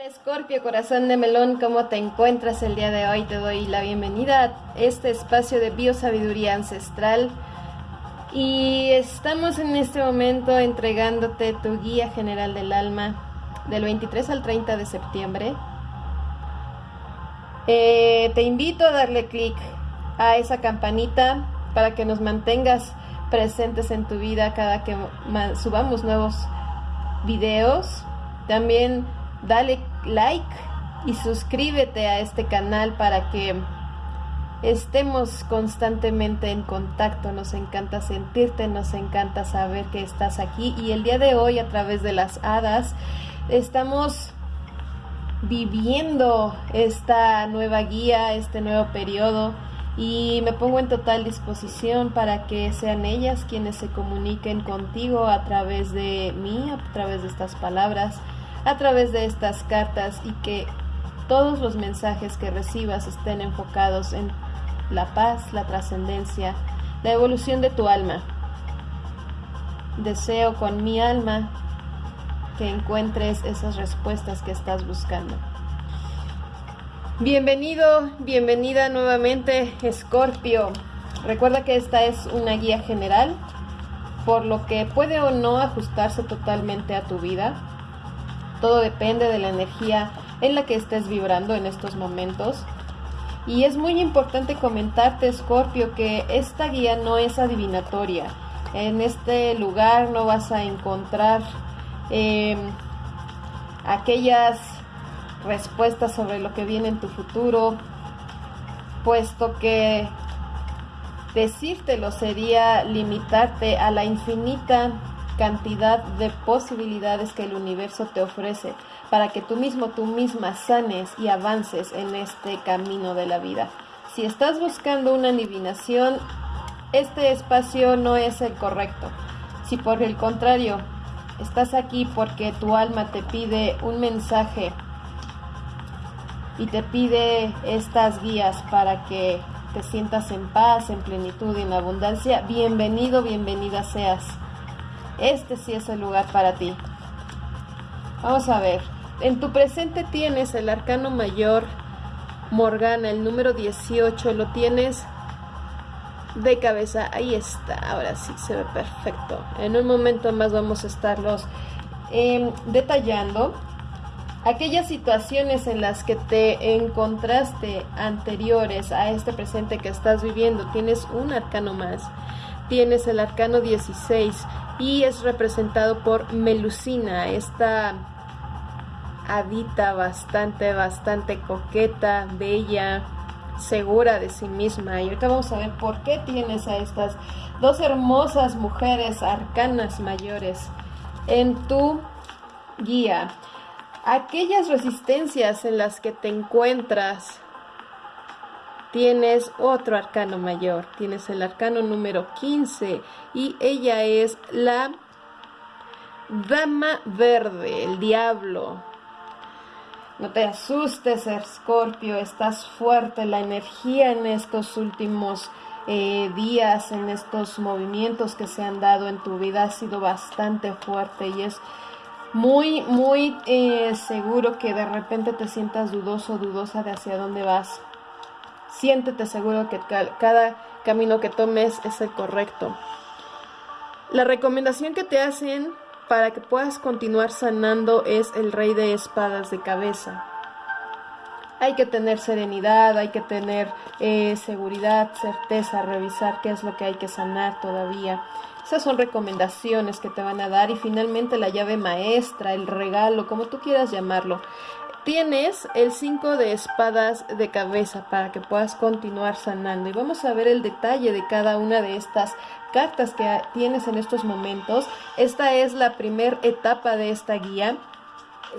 Hola Scorpio, corazón de melón, ¿cómo te encuentras el día de hoy? Te doy la bienvenida a este espacio de biosabiduría ancestral y estamos en este momento entregándote tu guía general del alma del 23 al 30 de septiembre. Eh, te invito a darle clic a esa campanita para que nos mantengas presentes en tu vida cada que subamos nuevos videos. También dale like y suscríbete a este canal para que estemos constantemente en contacto. Nos encanta sentirte, nos encanta saber que estás aquí. Y el día de hoy a través de las hadas estamos viviendo esta nueva guía, este nuevo periodo. Y me pongo en total disposición para que sean ellas quienes se comuniquen contigo a través de mí, a través de estas palabras a través de estas cartas y que todos los mensajes que recibas estén enfocados en la paz, la trascendencia, la evolución de tu alma. Deseo con mi alma que encuentres esas respuestas que estás buscando. Bienvenido, bienvenida nuevamente, Escorpio. Recuerda que esta es una guía general, por lo que puede o no ajustarse totalmente a tu vida todo depende de la energía en la que estés vibrando en estos momentos. Y es muy importante comentarte, Scorpio, que esta guía no es adivinatoria. En este lugar no vas a encontrar em, aquellas respuestas sobre lo que viene en tu futuro, puesto que decírtelo sería limitarte a la infinita cantidad de posibilidades que el universo te ofrece para que tú mismo, tú misma sanes y avances en este camino de la vida. Si estás buscando una adivinación, este espacio no es el correcto. Si por el contrario, estás aquí porque tu alma te pide un mensaje y te pide estas guías para que te sientas en paz, en plenitud y en abundancia, bienvenido, bienvenida seas. Este sí es el lugar para ti. Vamos a ver. En tu presente tienes el arcano mayor Morgana, el número 18. Lo tienes de cabeza. Ahí está. Ahora sí se ve perfecto. En un momento más vamos a estarlos em, detallando. Aquellas situaciones en las que te encontraste anteriores a este presente que estás viviendo, tienes un arcano más. Tienes el arcano 16 y es representado por Melusina, esta hadita bastante, bastante coqueta, bella, segura de sí misma. Y ahorita vamos a ver por qué tienes a estas dos hermosas mujeres arcanas mayores en tu guía. Aquellas resistencias en las que te encuentras tienes otro arcano mayor, tienes el arcano número 15 y ella es la dama verde, el diablo. No te asustes, Escorpio, estás fuerte, la energía en estos últimos eh, días, en estos movimientos que se han dado en tu vida ha sido bastante fuerte y es muy, muy eh, seguro que de repente te sientas dudoso, dudosa de hacia dónde vas Siéntete seguro que cada camino que tomes es el correcto. La recomendación que te hacen para que puedas continuar sanando es el rey de espadas de cabeza. Hay que tener serenidad, hay que tener eh, seguridad, certeza, revisar qué es lo que hay que sanar todavía. Esas son recomendaciones que te van a dar y finalmente la llave maestra, el regalo, como tú quieras llamarlo, Tienes el 5 de espadas de cabeza para que puedas continuar sanando. Y vamos a ver el detalle de cada una de estas cartas que tienes en estos momentos. Esta es la primera etapa de esta guía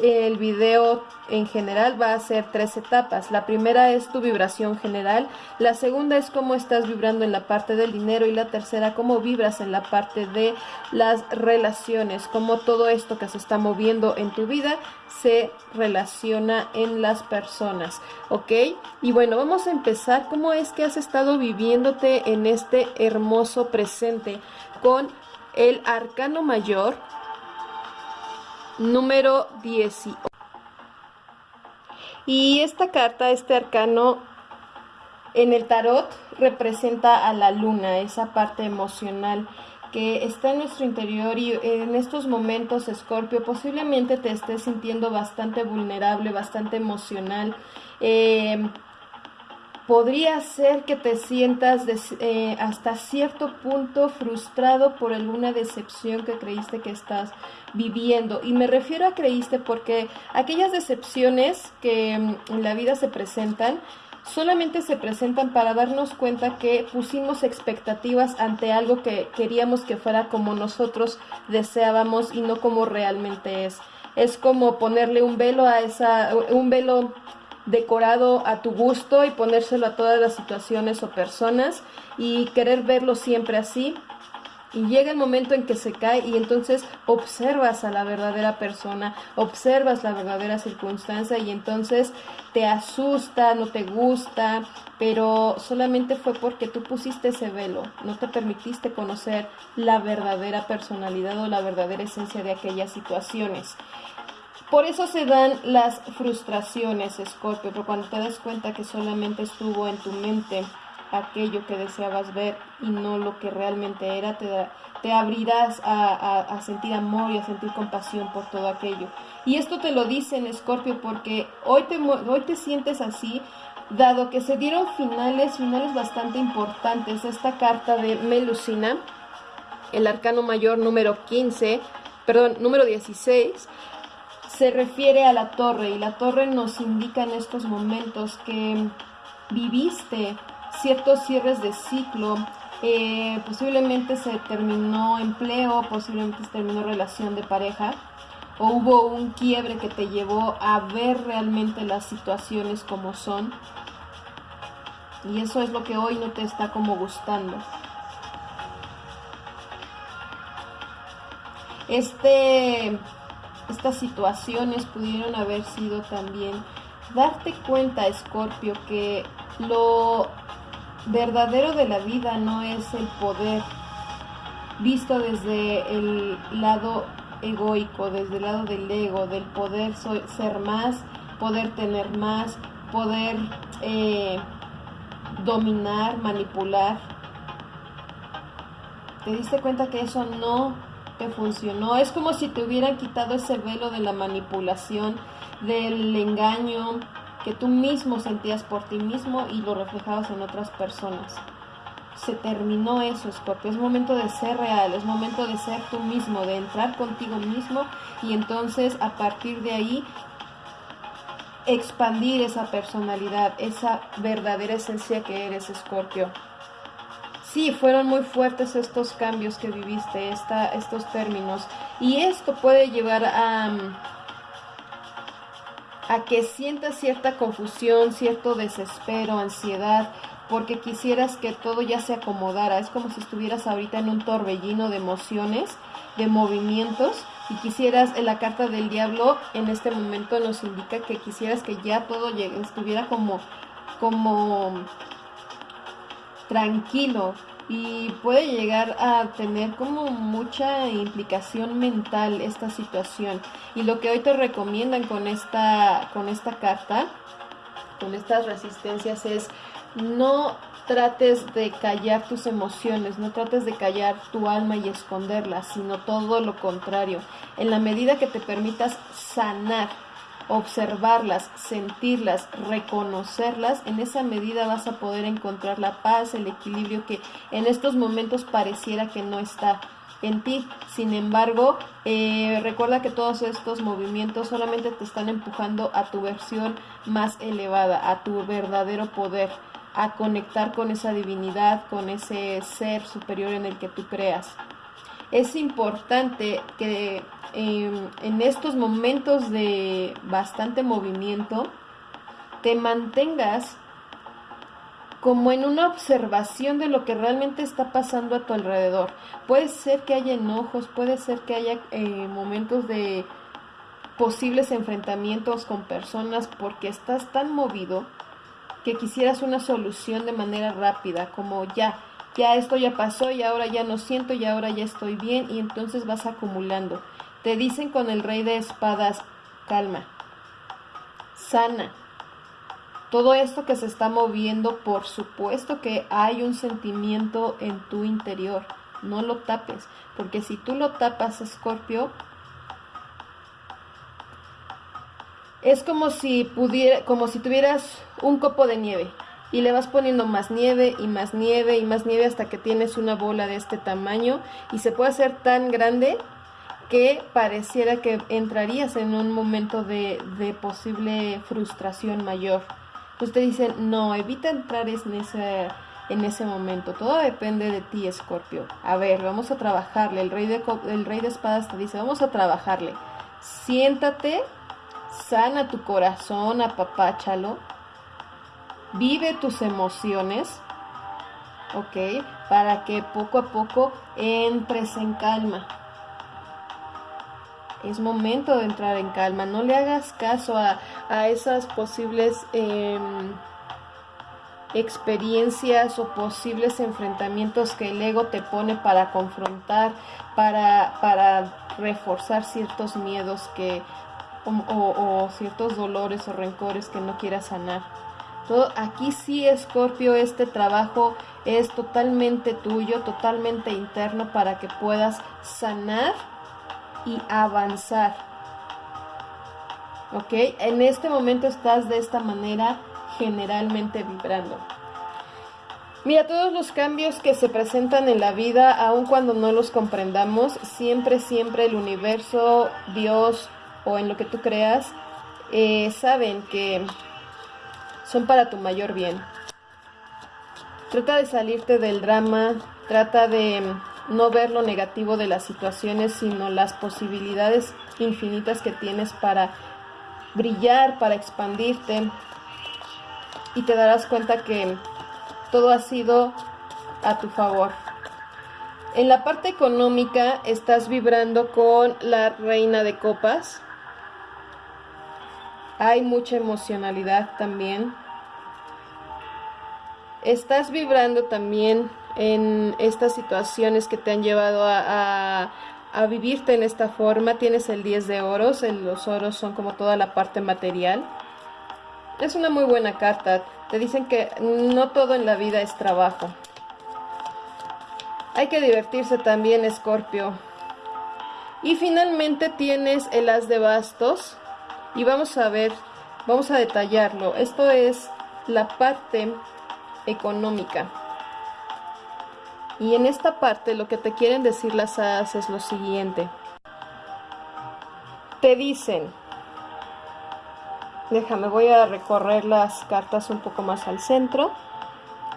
el video en general va a ser tres etapas. La primera es tu vibración general, la segunda es cómo estás vibrando en la parte del dinero y la tercera cómo vibras en la parte de las relaciones, cómo todo esto que se está moviendo en tu vida se relaciona en las personas, ¿ok? Y bueno, vamos a empezar cómo es que has estado viviéndote en este hermoso presente con el arcano mayor, número 18. Y esta carta, este arcano, en el tarot representa a la luna, esa parte emocional que está en nuestro interior y en estos momentos, Escorpio, posiblemente te estés sintiendo bastante vulnerable, bastante emocional. Eh, podría ser que te sientas eh, hasta cierto punto frustrado por alguna decepción que creíste que estás viviendo. Y me refiero a creíste porque aquellas decepciones que mm, en la vida se presentan, solamente se presentan para darnos cuenta que pusimos expectativas ante algo que queríamos que fuera como nosotros deseábamos y no como realmente es. Es como ponerle un velo a esa, un velo decorado a tu gusto y ponérselo a todas las situaciones o personas y querer verlo siempre así. Y llega el momento en que se cae y entonces observas a la verdadera persona, observas la verdadera circunstancia y entonces te asusta, no te gusta, pero solamente fue porque tú pusiste ese velo, no te permitiste conocer la verdadera personalidad o la verdadera esencia de aquellas situaciones. Por eso se dan las frustraciones, Scorpio, pero cuando te das cuenta que solamente estuvo en tu mente aquello que deseabas ver y no lo que realmente era, te, te abrirás a, sentir amor y a sentir compasión por todo aquello. Y esto te lo dicen, Scorpio, porque hoy te, hoy te sientes así, dado que se dieron finales, finales bastante importantes. Esta carta de Melusina, el arcano mayor número 15, perdón, número 16, se refiere a la torre y la torre nos indica en estos momentos que viviste ciertos cierres de ciclo, eh, posiblemente se terminó empleo, posiblemente se terminó relación de pareja o hubo un quiebre que te llevó a ver realmente las situaciones como son y eso es lo que hoy no te está como gustando. Este estas situaciones pudieron haber sido también darte cuenta, Escorpio, que lo verdadero de la vida no es el poder visto desde el lado egoico, desde el lado del ego, del poder ser más, poder tener más, poder eh, dominar, manipular. Te diste cuenta que eso no funcionó. Es como si te hubieran quitado ese velo de la manipulación, del engaño que tú mismo sentías por ti mismo y lo reflejabas en otras personas. Se terminó eso, Scorpio. Es momento de ser real, es momento de ser tú mismo, de entrar contigo mismo y entonces a partir de ahí expandir esa personalidad, esa verdadera esencia que eres, Scorpio. Sí, fueron muy fuertes estos cambios que viviste, esta, estos términos. Y esto puede llevar a, a que sientas cierta confusión, cierto desespero, ansiedad, porque quisieras que todo ya se acomodara. Es como si estuvieras ahorita en un torbellino de emociones, de movimientos, y quisieras, la carta del diablo en este momento nos indica que quisieras que ya todo estuviera como, como tranquilo y puede llegar a tener como mucha implicación mental esta situación. Y lo que hoy te recomiendan con esta, con esta carta, con estas resistencias, es no trates de callar tus emociones, no trates de callar tu alma y esconderlas, sino todo lo contrario. En la medida que te permitas sanar, observarlas, sentirlas, reconocerlas, en esa medida vas a poder encontrar la paz, el equilibrio que en estos momentos pareciera que no está en ti. Sin embargo, eh, recuerda que todos estos movimientos solamente te están empujando a tu versión más elevada, a tu verdadero poder, a conectar con esa divinidad, con ese ser superior en el que tú creas. Es importante que Em, en estos momentos de bastante movimiento, te mantengas como en una observación de lo que realmente está pasando a tu alrededor. Puede ser que haya enojos, puede ser que haya eh, momentos de posibles enfrentamientos con personas porque estás tan movido que quisieras una solución de manera rápida, como ya, ya esto ya pasó y ahora ya no siento y ahora ya estoy bien y entonces vas acumulando. Te dicen con el rey de espadas, calma, sana, Todo esto que se está moviendo, por supuesto que hay un sentimiento en tu interior. No lo tapes, porque si tú lo tapas, Escorpio, es como si como si tuvieras un copo de nieve y le vas poniendo más nieve y más nieve y más nieve hasta que tienes una bola de este tamaño y se puede hacer tan grande que pareciera que entrarías en un momento de, de posible frustración mayor. Pues te dicen, no, evita entrar en ese, en ese momento. Todo depende de ti, Escorpio. A ver, vamos a trabajarle. El rey, de, el rey de espadas te dice, vamos a trabajarle. Siéntate, sana tu corazón, apapáchalo. Vive tus emociones, ¿ok? Para que poco a poco entres en calma es momento de entrar en calma. No le hagas caso a, esas posibles em, experiencias o posibles enfrentamientos que el ego te pone para confrontar, para, para reforzar ciertos miedos que, o, ciertos dolores o rencores que no quieras sanar. Aquí sí, Escorpio, este trabajo es totalmente tuyo, totalmente interno para que puedas sanar y avanzar. ¿Ok? En este momento estás de esta manera generalmente vibrando. Mira, todos los cambios que se presentan en la vida, aun cuando no los comprendamos, siempre, siempre el universo, Dios o en lo que tú creas, eh, saben que son para tu mayor bien. Trata de salirte del drama, trata de no ver lo negativo de las situaciones, sino las posibilidades infinitas que tienes para brillar, para expandirte. Y te darás cuenta que todo ha sido a tu favor. En la parte económica estás vibrando con la reina de copas. Hay mucha emocionalidad también. Estás vibrando también en estas situaciones que te han llevado a, vivirte en esta forma. Tienes el 10 de oros, los oros son como toda la parte material. Es una muy buena carta. Te dicen que no todo en la vida es trabajo. Hay que divertirse también, Escorpio. Y finalmente tienes el as de bastos. Y vamos a ver, vamos a detallarlo. Esto es la parte económica. Y en esta parte lo que te quieren decir las hadas es lo siguiente. Te dicen, déjame, voy a recorrer las cartas un poco más al centro.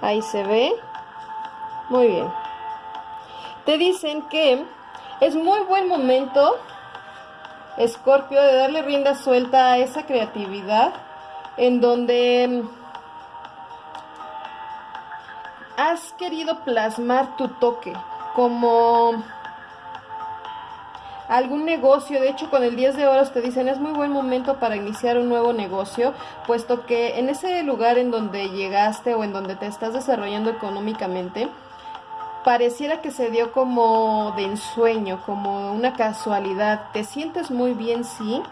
Ahí se ve. Muy bien. Te dicen que es muy buen momento, Escorpio, de darle rienda suelta a esa creatividad en donde has querido plasmar tu toque como algún negocio, de hecho con el 10 de oros te dicen es muy buen momento para iniciar un nuevo negocio, puesto que en ese lugar en donde llegaste o en donde te estás desarrollando económicamente, pareciera que se dio como de ensueño, como una casualidad, te sientes muy bien, sí,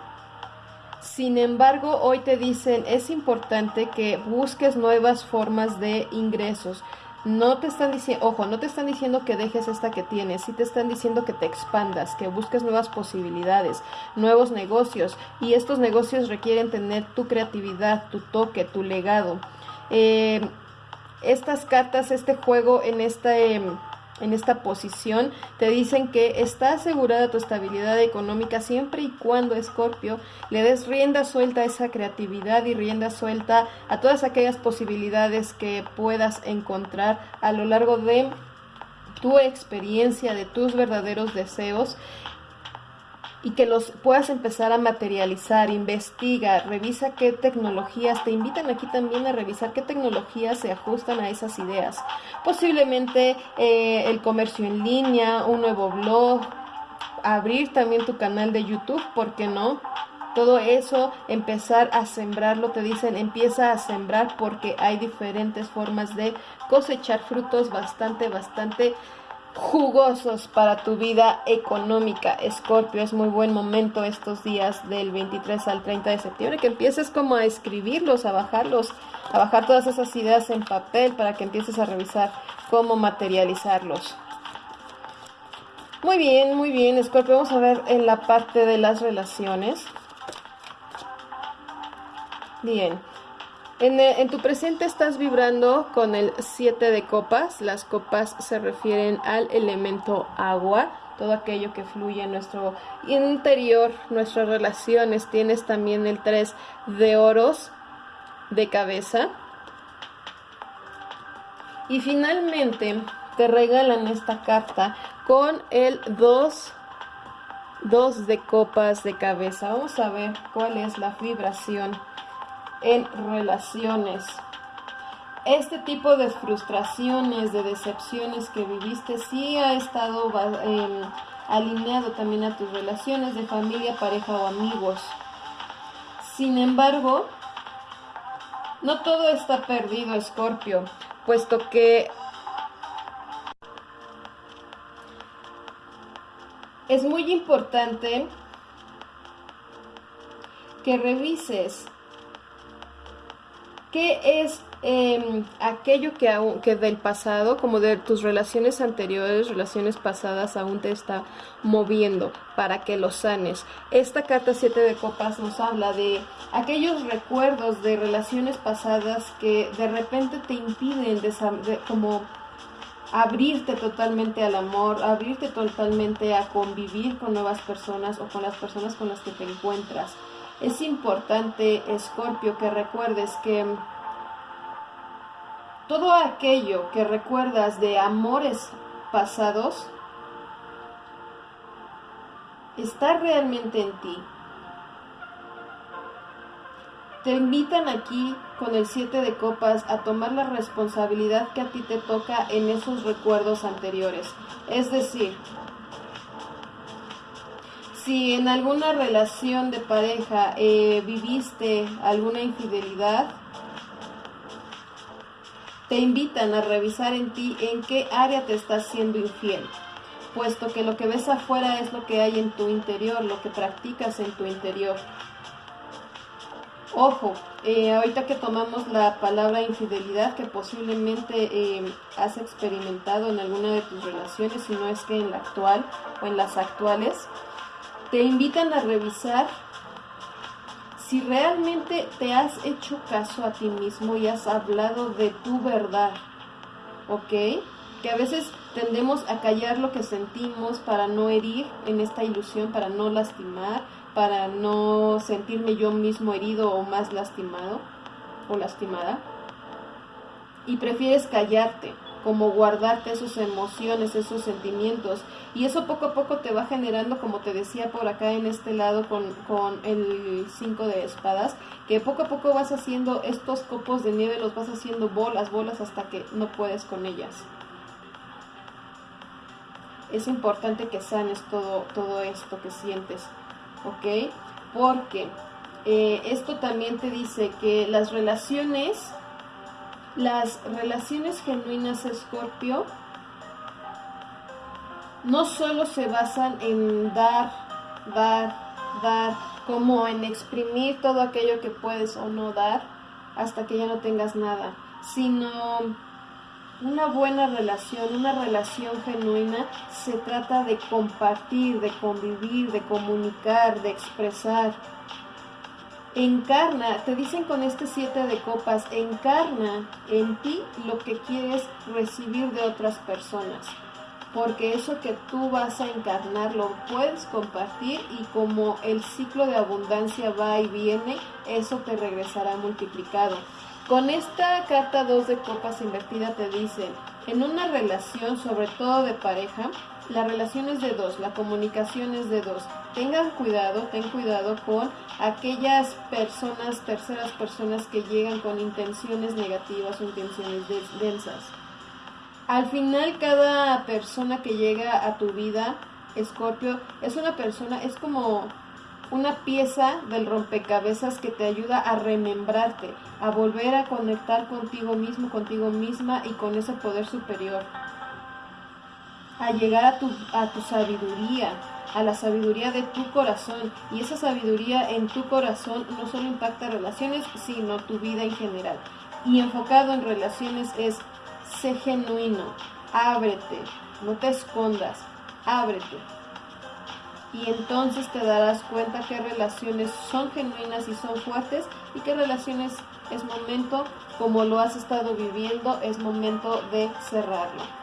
sin embargo, hoy te dicen es importante que busques nuevas formas de ingresos. No te están diciendo, ojo, no te están diciendo que dejes esta que tienes, sí te están diciendo que te expandas, que busques nuevas posibilidades, nuevos negocios, y estos negocios requieren tener tu creatividad, tu toque, tu legado. Eh, estas cartas, este juego en este en esta posición, te dicen que está asegurada tu estabilidad económica siempre y cuando, Escorpio, le des rienda suelta a esa creatividad y rienda suelta a todas aquellas posibilidades que puedas encontrar a lo largo de tu experiencia, de tus verdaderos deseos y que los puedas empezar a materializar, investiga, revisa qué tecnologías, te invitan aquí también a revisar qué tecnologías se ajustan a esas ideas. Posiblemente eh, el comercio en línea, un nuevo blog, abrir también tu canal de YouTube, ¿por qué no? Todo eso, empezar a sembrarlo, te dicen, empieza a sembrar porque hay diferentes formas de cosechar frutos bastante, bastante jugosos para tu vida económica. Escorpio, es muy buen momento estos días del 23 al 30 de septiembre, que empieces como a escribirlos, a bajarlos, a bajar todas esas ideas en papel para que empieces a revisar cómo materializarlos. Muy bien, muy bien, Escorpio. Vamos a ver en la parte de las relaciones. Bien. En, tu presente estás vibrando con el 7 de copas. Las copas se refieren al elemento agua, todo aquello que fluye en nuestro interior, nuestras relaciones. Tienes también el 3 de oros de cabeza. Y finalmente te regalan esta carta con el 2 2 de copas de cabeza. Vamos a ver cuál es la vibración en relaciones. Este tipo de frustraciones, de decepciones que viviste, sí ha estado em, alineado también a tus relaciones de familia, pareja o amigos. Sin embargo, no todo está perdido, Escorpio, puesto que es muy importante que revises ¿Qué es em, aquello que, que del pasado, como de tus relaciones anteriores, relaciones pasadas, aún te está moviendo para que lo sanes? Esta carta 7 de copas nos habla de aquellos recuerdos de relaciones pasadas que de repente te impiden como abrirte totalmente al amor, abrirte totalmente a convivir con nuevas personas o con las personas con las que te encuentras. Es importante, Escorpio, que recuerdes que todo aquello que recuerdas de amores pasados está realmente en ti. Te invitan aquí con el 7 de copas a tomar la responsabilidad que a ti te toca en esos recuerdos anteriores. Es decir, si en alguna relación de pareja eh, viviste alguna infidelidad, te invitan a revisar en ti en qué área te estás siendo infiel, puesto que lo que ves afuera es lo que hay en tu interior, lo que practicas en tu interior. Ojo, eh, ahorita que tomamos la palabra infidelidad, que posiblemente eh, has experimentado en alguna de tus relaciones, si no es que en la actual o en las actuales, te invitan a revisar si realmente te has hecho caso a ti mismo y has hablado de tu verdad, ¿ok? Que a veces tendemos a callar lo que sentimos para no herir en esta ilusión, para no lastimar, para no sentirme yo mismo herido o más lastimado o lastimada. Y prefieres callarte como guardarte esas emociones, esos sentimientos. Y eso poco a poco te va generando, como te decía por acá en este lado con, con el 5 de espadas, que poco a poco vas haciendo estos copos de nieve, los vas haciendo bolas, bolas hasta que no puedes con ellas. Es importante que sanes todo, todo esto que sientes, ¿ok? Porque eh, esto también te dice que las relaciones las relaciones genuinas Escorpio no solo se basan en dar, dar, dar, como en exprimir todo aquello que puedes o no dar hasta que ya no tengas nada, sino una buena relación, una relación genuina, se trata de compartir, de convivir, de comunicar, de expresar, encarna, te dicen con este siete de copas, encarna en ti lo que quieres recibir de otras personas. Porque eso que tú vas a encarnar lo puedes compartir y como el ciclo de abundancia va y viene, eso te regresará multiplicado. Con esta carta 2 de copas invertida te dicen, en una relación, sobre todo de pareja, la relación es de dos, la comunicación es de dos. Tengan cuidado, ten cuidado con aquellas personas, terceras personas que llegan con intenciones negativas o intenciones densas. Al final, cada persona que llega a tu vida, Escorpio, es una persona, es como una pieza del rompecabezas que te ayuda a remembrarte, a volver a conectar contigo mismo, contigo misma y con ese poder superior a llegar a tu, a tu sabiduría, a la sabiduría de tu corazón. Y esa sabiduría en tu corazón no solo impacta relaciones, sino tu vida en general. Y enfocado en relaciones es, sé genuino, ábrete, no te escondas, ábrete. Y entonces te darás cuenta qué relaciones son genuinas y son fuertes y qué relaciones es momento, como lo has estado viviendo, es momento de cerrarlo.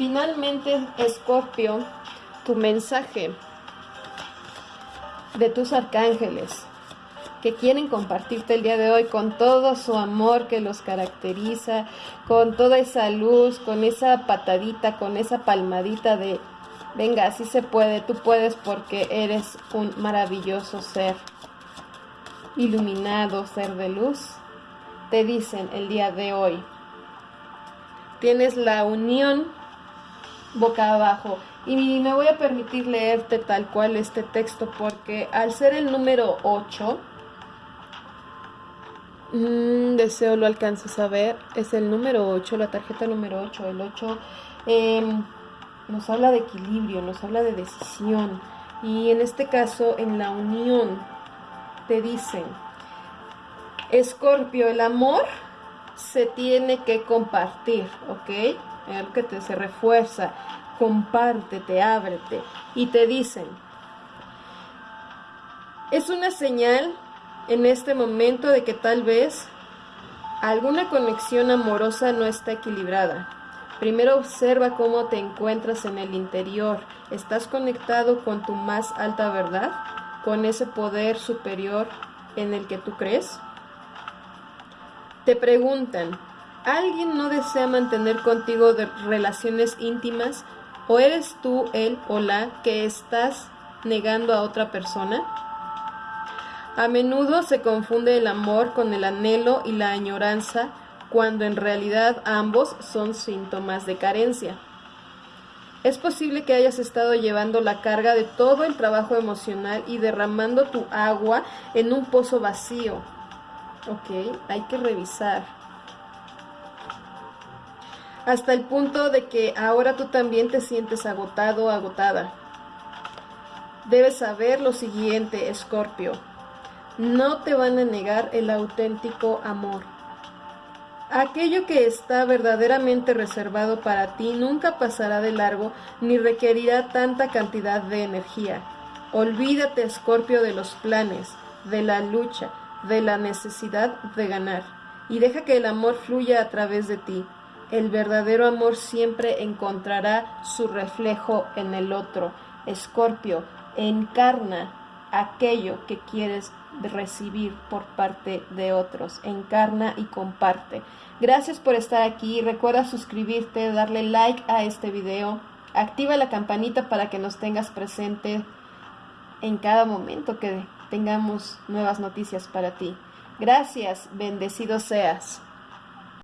Finalmente, Escorpio, tu mensaje de tus arcángeles que quieren compartirte el día de hoy con todo su amor que los caracteriza, con toda esa luz, con esa patadita, con esa palmadita de, venga, así se puede, tú puedes porque eres un maravilloso ser, iluminado, ser de luz, te dicen el día de hoy, tienes la unión boca abajo. Y me voy a permitir leerte tal cual este texto porque al ser el número 8, Mm, deseo lo alcances a ver. Es el número 8, la tarjeta número 8. El 8 em, nos habla de equilibrio, nos habla de decisión. Y en este caso, en la unión, te dicen, Escorpio, el amor se tiene que compartir, ¿ok? Que te se refuerza, compártete, ábrete. Y te dicen, es una señal en este momento de que tal vez alguna conexión amorosa no está equilibrada. Primero observa cómo te encuentras en el interior. ¿Estás conectado con tu más alta verdad? ¿Con ese poder superior en el que tú crees? Te preguntan, ¿alguien no desea mantener contigo relaciones íntimas? ¿O eres tú él o la que estás negando a otra persona? A menudo se confunde el amor con el anhelo y la añoranza, cuando en realidad ambos son síntomas de carencia. Es posible que hayas estado llevando la carga de todo el trabajo emocional y derramando tu agua en un pozo vacío. Ok, hay que revisar. Hasta el punto de que ahora tú también te sientes agotado agotada. Debes saber lo siguiente, Escorpio no te van a negar el auténtico amor. Aquello que está verdaderamente reservado para ti nunca pasará de largo ni requerirá tanta cantidad de energía. Olvídate, Escorpio, de los planes, de la lucha, de la necesidad de ganar, y deja que el amor fluya a través de ti. El verdadero amor siempre encontrará su reflejo en el otro. Escorpio, encarna aquello que quieres recibir por parte de otros. Encarna y comparte. Gracias por estar aquí. Recuerda suscribirte, darle like a este video. Activa la campanita para que nos tengas presente en cada momento que tengamos nuevas noticias para ti. Gracias, bendecido seas.